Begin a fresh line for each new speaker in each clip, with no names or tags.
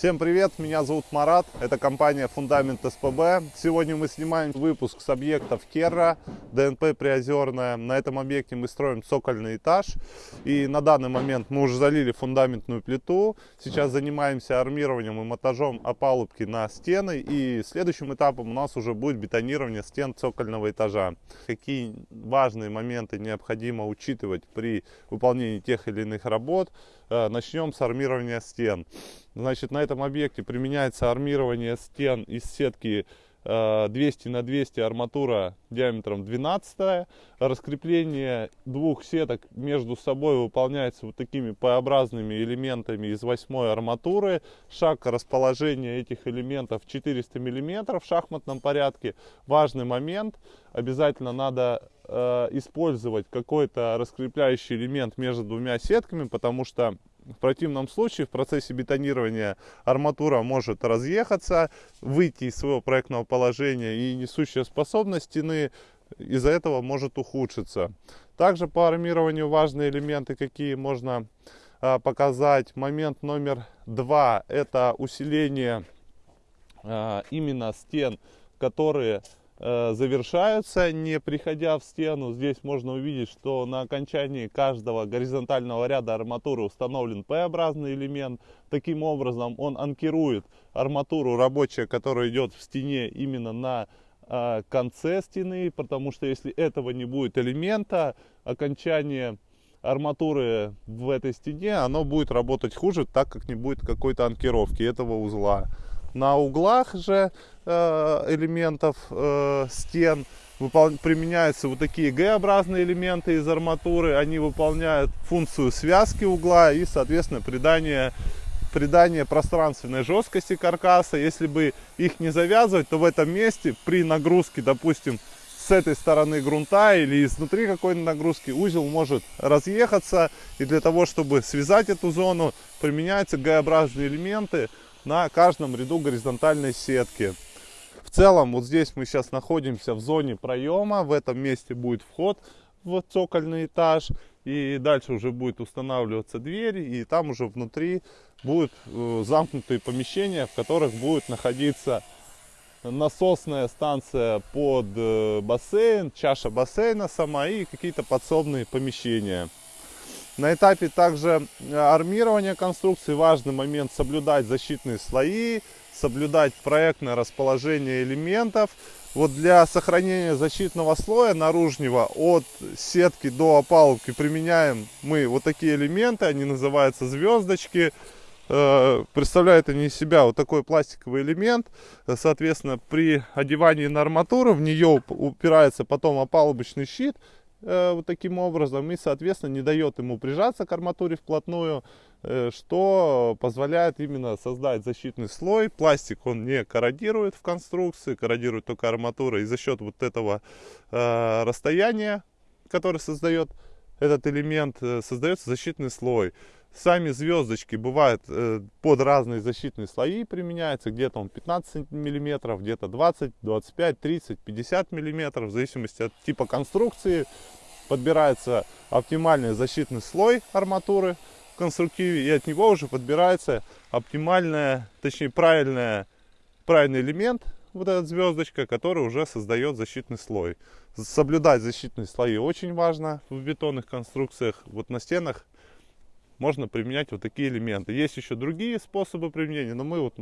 привет, меня зовут Марат, это компания Фундамент СПБ. Сегодня мы снимаем выпуск с объектов Керра, ДНП Приозерная. На этом объекте мы строим цокольный этаж. И на данный момент мы уже залили фундаментную плиту. Сейчас занимаемся армированием и монтажом опалубки на стены. И следующим этапом у нас уже будет бетонирование стен цокольного этажа. Какие важные моменты необходимо учитывать при выполнении тех или иных работ. Э, начнем с армирования стен. Значит, на этом объекте применяется армирование стен из сетки 200 э, на 200 арматура диаметром 12 раскрепление двух сеток между собой выполняется вот такими П-образными элементами из 8 арматуры. Шаг расположения этих элементов 400 миллиметров в шахматном порядке. Важный момент. Обязательно надо э, использовать какой-то раскрепляющий элемент между двумя сетками потому что в противном случае в процессе бетонирования арматура может разъехаться, выйти из своего проектного положения и несущая способность стены из-за этого может ухудшиться. Также по армированию важные элементы, какие можно а, показать. Момент номер два – это усиление а, именно стен, которые завершаются, не приходя в стену. Здесь можно увидеть, что на окончании каждого горизонтального ряда арматуры установлен П-образный элемент. Таким образом он анкирует арматуру рабочая, которая идет в стене именно на э, конце стены, потому что если этого не будет элемента, окончание арматуры в этой стене, оно будет работать хуже, так как не будет какой-то анкировки этого узла. На углах же э, элементов э, стен применяются вот такие Г-образные элементы из арматуры. Они выполняют функцию связки угла и, соответственно, придание, придание пространственной жесткости каркаса. Если бы их не завязывать, то в этом месте при нагрузке, допустим, с этой стороны грунта или изнутри какой-то нагрузки узел может разъехаться. И для того, чтобы связать эту зону, применяются Г-образные элементы на каждом ряду горизонтальной сетки. В целом, вот здесь мы сейчас находимся в зоне проема. В этом месте будет вход в цокольный этаж. И дальше уже будет устанавливаться дверь. И там уже внутри будут э, замкнутые помещения, в которых будет находиться насосная станция под э, бассейн, чаша бассейна сама и какие-то подсобные помещения. На этапе также э, армирования конструкции важный момент соблюдать защитные слои, соблюдать проектное расположение элементов. Вот для сохранения защитного слоя наружного от сетки до опалубки применяем мы вот такие элементы, они называются звездочки. Э, представляют они из себя вот такой пластиковый элемент. Соответственно, при одевании на арматуру в нее упирается потом опалубочный щит, Э, вот таким образом и, соответственно, не дает ему прижаться к арматуре вплотную, э, что позволяет именно создать защитный слой. Пластик он не корродирует в конструкции, корродирует только арматура. И за счет вот этого э, расстояния, которое создает этот элемент, создается защитный слой. Сами звездочки бывают э, под разные защитные слои применяются. Где-то он 15 миллиметров, где-то 20, 25, 30, 50 миллиметров. В зависимости от типа конструкции подбирается оптимальный защитный слой арматуры в конструктиве. И от него уже подбирается оптимальная, точнее правильная, правильный элемент, вот эта звездочка, который уже создает защитный слой. Соблюдать защитные слои очень важно в бетонных конструкциях. Вот на стенах можно применять вот такие элементы. Есть еще другие способы применения, но мы вот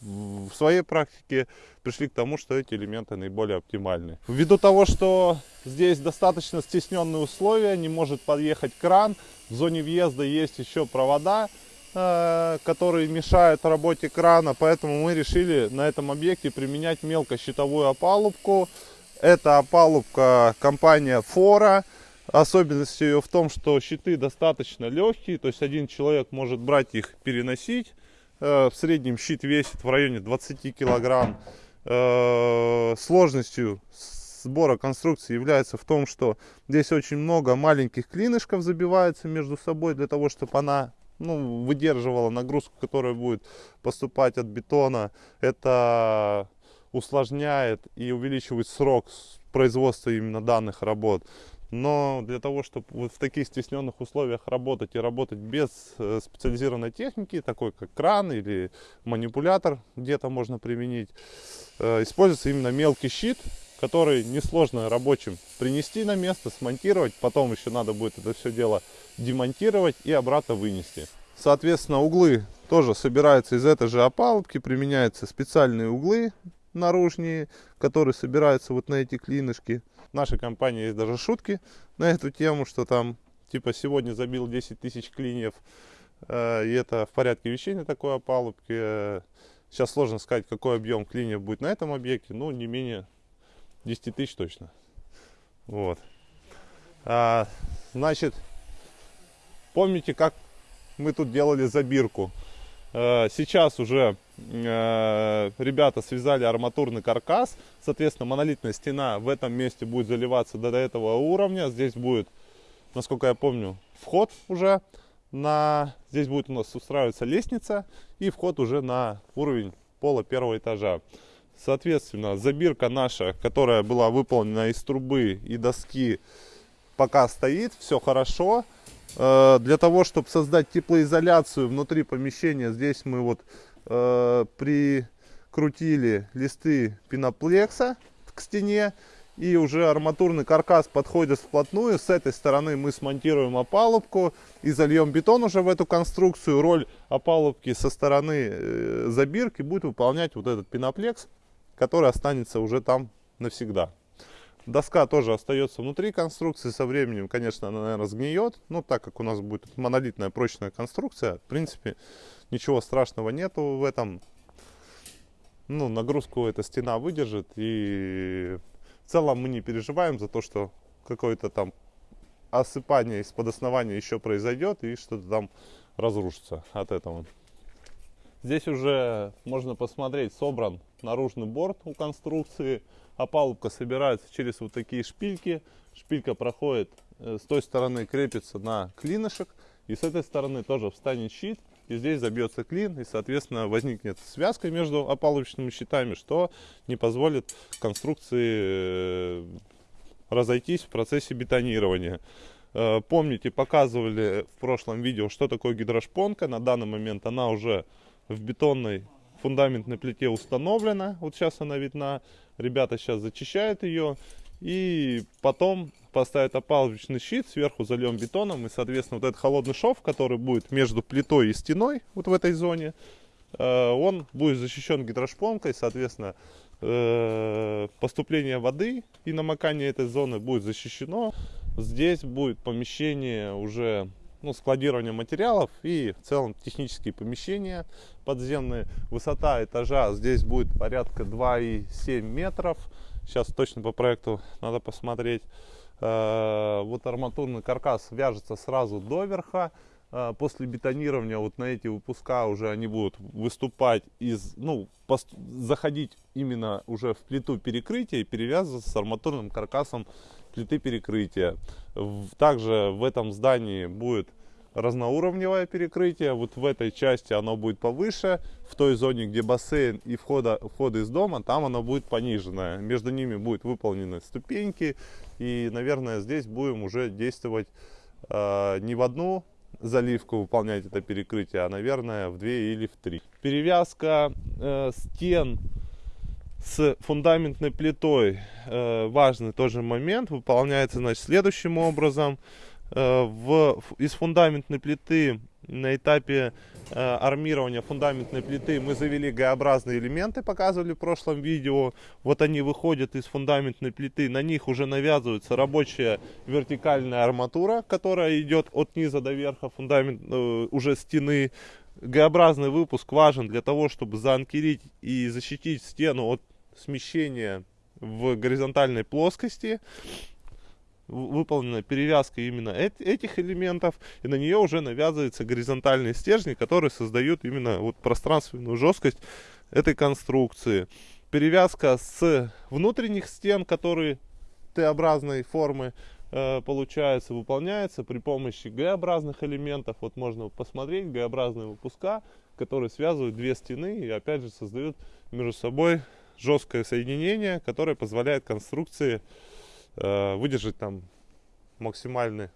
в своей практике пришли к тому, что эти элементы наиболее оптимальны. Ввиду того, что здесь достаточно стесненные условия, не может подъехать кран, в зоне въезда есть еще провода, э, которые мешают работе крана, поэтому мы решили на этом объекте применять мелкощитовую опалубку. Это опалубка компания Фора. Особенность ее в том, что щиты достаточно легкие, то есть один человек может брать их, переносить. Э, в среднем щит весит в районе 20 килограмм. Э, сложностью сбора конструкции является в том, что здесь очень много маленьких клинышков забивается между собой для того, чтобы она ну, выдерживала нагрузку, которая будет поступать от бетона. Это усложняет и увеличивает срок производства именно данных работ. Но для того, чтобы вот в таких стесненных условиях работать и работать без э, специализированной техники, такой как кран или манипулятор где-то можно применить, э, используется именно мелкий щит, который несложно рабочим принести на место, смонтировать, потом еще надо будет это все дело демонтировать и обратно вынести. Соответственно, углы тоже собираются из этой же опалубки, применяются специальные углы наружние, которые собираются вот на эти клинышки. В нашей компании есть даже шутки на эту тему, что там типа сегодня забил 10 тысяч клиньев, э, и это в порядке вещей на такой опалубке. Сейчас сложно сказать, какой объем клиньев будет на этом объекте, но не менее 10 тысяч точно. Вот. А, значит, помните, как мы тут делали забирку? А, сейчас уже ребята связали арматурный каркас. Соответственно, монолитная стена в этом месте будет заливаться до этого уровня. Здесь будет, насколько я помню, вход уже. На... Здесь будет у нас устраиваться лестница и вход уже на уровень пола первого этажа. Соответственно, забирка наша, которая была выполнена из трубы и доски, пока стоит, все хорошо. Э, для того, чтобы создать теплоизоляцию внутри помещения, здесь мы вот э, прикрутили листы пеноплекса к стене. И уже арматурный каркас подходит вплотную. С этой стороны мы смонтируем опалубку и зальем бетон уже в эту конструкцию. Роль опалубки со стороны э, забирки будет выполнять вот этот пеноплекс который останется уже там навсегда. Доска тоже остается внутри конструкции. Со временем, конечно, она, наверное, сгниет. Но так как у нас будет монолитная прочная конструкция, в принципе, ничего страшного нету в этом. Ну, нагрузку эта стена выдержит. И в целом мы не переживаем за то, что какое-то там осыпание из-под основания еще произойдет и что-то там разрушится от этого. Здесь уже можно посмотреть, собран наружный борт у конструкции. Опалубка собирается через вот такие шпильки. Шпилька проходит э, с той стороны, крепится на клинышек. И с этой стороны тоже встанет щит. И здесь забьется клин. И, соответственно, возникнет связка между опалубочными щитами, что не позволит конструкции э, разойтись в процессе бетонирования. Э, помните, показывали в прошлом видео, что такое гидрошпонка. На данный момент она уже в бетонной фундаментной плите установлена. Вот сейчас она видна. Ребята сейчас зачищают ее. И потом поставят опалубочный щит, сверху зальем бетоном. И, соответственно, вот этот холодный шов, который будет между плитой и стеной, вот в этой зоне, э, он будет защищен гидрошпонкой. Соответственно, э, поступление воды и намокание этой зоны будет защищено. Здесь будет помещение уже ну, складирование материалов и в целом технические помещения подземные. Высота этажа здесь будет порядка 2,7 метров. Сейчас точно по проекту надо посмотреть. Э, вот арматурный каркас вяжется сразу до верха. Э, после бетонирования вот на эти выпуска уже они будут выступать из, ну, заходить именно уже в плиту перекрытия и перевязываться с арматурным каркасом плиты перекрытия. Также в этом здании будет разноуровневое перекрытие. Вот в этой части оно будет повыше. В той зоне, где бассейн и входа, вход из дома, там оно будет пониженное. Между ними будут выполнены ступеньки. И, наверное, здесь будем уже действовать э, не в одну заливку выполнять это перекрытие, а, наверное, в две или в три. Перевязка э, стен с фундаментной плитой э, важный тоже момент выполняется значит следующим образом в, из фундаментной плиты на этапе э, армирования фундаментной плиты мы завели Г-образные элементы, показывали в прошлом видео. Вот они выходят из фундаментной плиты, на них уже навязывается рабочая вертикальная арматура, которая идет от низа до верха фундамент э, уже стены. Г-образный выпуск важен для того, чтобы заанкерить и защитить стену от смещение в горизонтальной плоскости выполнена перевязка именно этих элементов, и на нее уже навязывается горизонтальный стержни, который создают именно вот пространственную жесткость этой конструкции. Перевязка с внутренних стен, которые Т-образной формы, э, получается, выполняется при помощи Г-образных элементов. Вот можно посмотреть Г-образные выпуска, которые связывают две стены и опять же создают между собой жесткое соединение, которое позволяет конструкции выдержать там максимальный,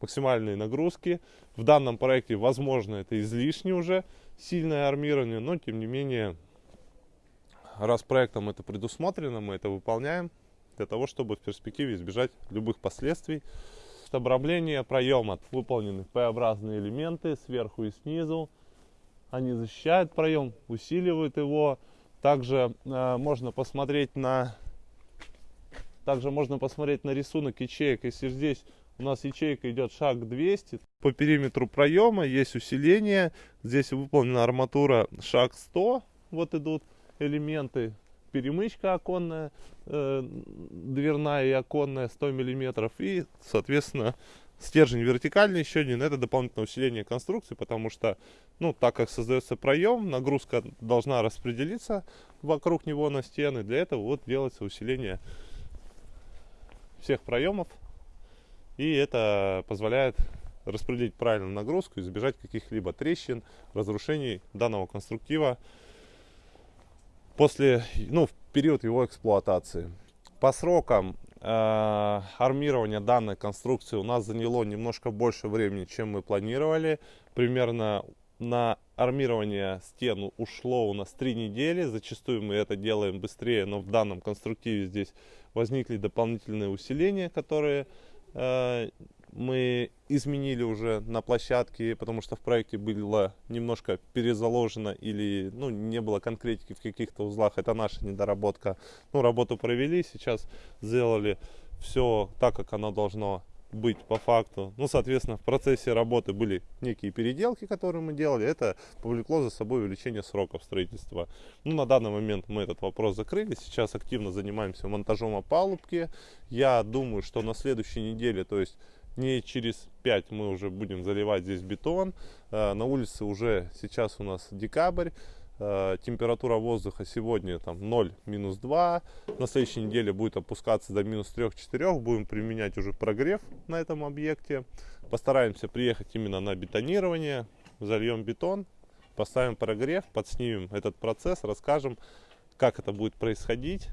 максимальные нагрузки. В данном проекте, возможно, это излишне уже сильное армирование, но тем не менее, раз проектом это предусмотрено, мы это выполняем для того, чтобы в перспективе избежать любых последствий. Обрамление проема выполнены П-образные элементы сверху и снизу. Они защищают проем, усиливают его. Также э, можно посмотреть на также можно посмотреть на рисунок ячеек. Если здесь у нас ячейка идет шаг 200, по периметру проема есть усиление. Здесь выполнена арматура шаг 100. Вот идут элементы. Перемычка оконная, э, дверная и оконная 100 миллиметров. И, соответственно, стержень вертикальный еще один. Это дополнительное усиление конструкции, потому что, ну, так как создается проем, нагрузка должна распределиться вокруг него на стены. Для этого вот делается усиление всех проемов. И это позволяет распределить правильно нагрузку, избежать каких-либо трещин, разрушений данного конструктива после, ну, в период его эксплуатации. По срокам э, армирования данной конструкции у нас заняло немножко больше времени, чем мы планировали. Примерно на армирование стен ушло у нас три недели. Зачастую мы это делаем быстрее, но в данном конструктиве здесь возникли дополнительные усиления, которые э, мы изменили уже на площадке, потому что в проекте было немножко перезаложено или ну, не было конкретики в каких-то узлах. Это наша недоработка. Ну, работу провели, сейчас сделали все так, как оно должно быть по факту. Ну, соответственно, в процессе работы были некие переделки, которые мы делали. Это повлекло за собой увеличение сроков строительства. Ну, на данный момент мы этот вопрос закрыли. Сейчас активно занимаемся монтажом опалубки. Я думаю, что на следующей неделе, то есть не через 5 мы уже будем заливать здесь бетон. Э, на улице уже сейчас у нас декабрь. Э, температура воздуха сегодня там 0, минус 2. На следующей неделе будет опускаться до минус 3-4. Будем применять уже прогрев на этом объекте. Постараемся приехать именно на бетонирование. Зальем бетон, поставим прогрев, подснимем этот процесс, расскажем, как это будет происходить.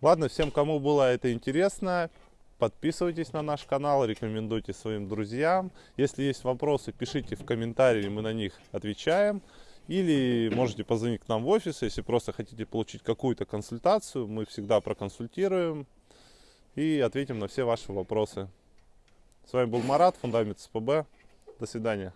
Ладно, всем, кому было это интересно, Подписывайтесь на наш канал, рекомендуйте своим друзьям. Если есть вопросы, пишите в комментарии, мы на них отвечаем. Или можете позвонить к нам в офис, если просто хотите получить какую-то консультацию. Мы всегда проконсультируем и ответим на все ваши вопросы. С вами был Марат, Фундамент СПБ. До свидания.